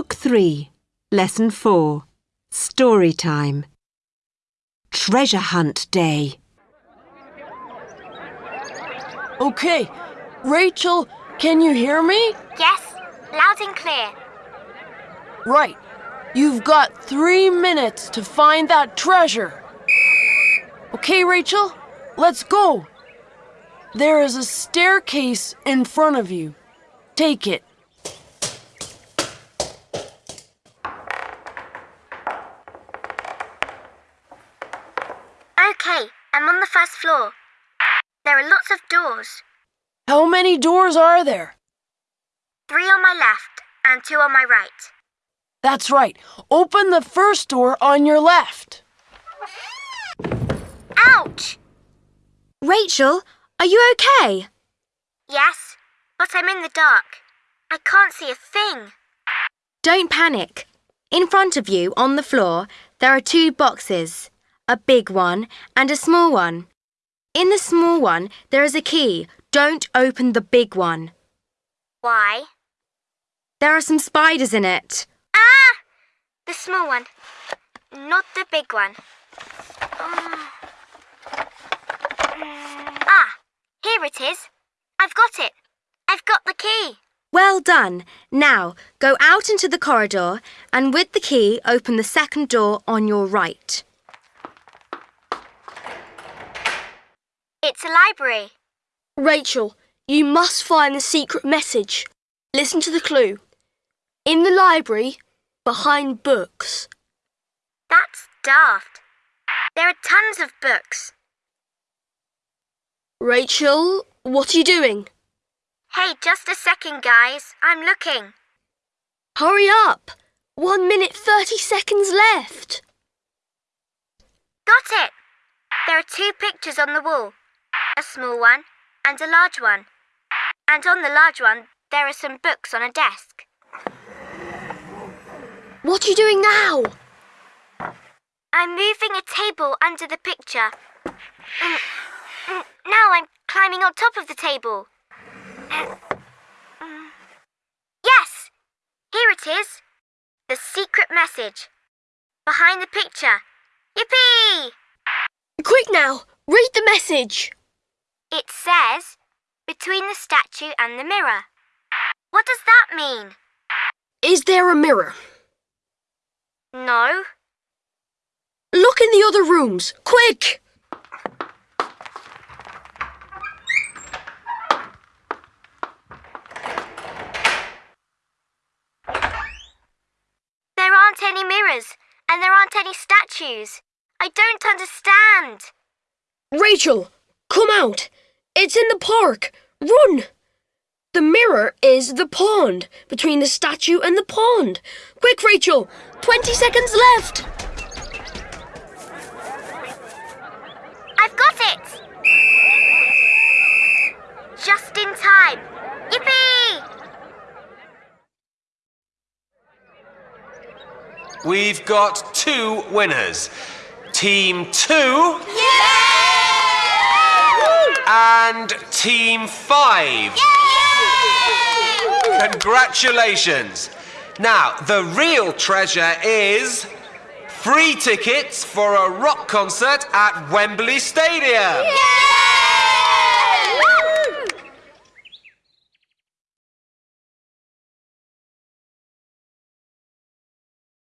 Book 3, Lesson 4, Story Time. Treasure Hunt Day. Okay, Rachel, can you hear me? Yes, loud and clear. Right. You've got three minutes to find that treasure. Okay, Rachel, let's go. There is a staircase in front of you. Take it. Okay, I'm on the first floor. There are lots of doors. How many doors are there? Three on my left and two on my right. That's right. Open the first door on your left. Ouch! Rachel, are you okay? Yes, but I'm in the dark. I can't see a thing. Don't panic. In front of you, on the floor, there are two boxes a big one and a small one. In the small one, there is a key. Don't open the big one. Why? There are some spiders in it. Ah! The small one, not the big one. Mm. Ah, here it is. I've got it. I've got the key. Well done. Now, go out into the corridor and with the key, open the second door on your right. It's a library. Rachel, you must find the secret message. Listen to the clue. In the library, behind books. That's daft. There are tons of books. Rachel, what are you doing? Hey, just a second, guys. I'm looking. Hurry up! One minute, 30 seconds left. Got it! There are two pictures on the wall a small one and a large one. And on the large one, there are some books on a desk. What are you doing now? I'm moving a table under the picture. Mm, mm, Now I'm climbing on top of the table. Mm. Yes! Here it is. The secret message. Behind the picture. Yippee! Quick now, read the message. Says, between the statue and the mirror. What does that mean? Is there a mirror? No. Look in the other rooms, quick! There aren't any mirrors, and there aren't any statues. I don't understand. Rachel, come out. It's in the park. Run! The mirror is the pond, between the statue and the pond. Quick, Rachel! 20 seconds left! I've got it! Just in time. Yippee! We've got two winners. Team 2 and Team 5. Congratulations. Now, the real treasure is free tickets for a rock concert at Wembley Stadium.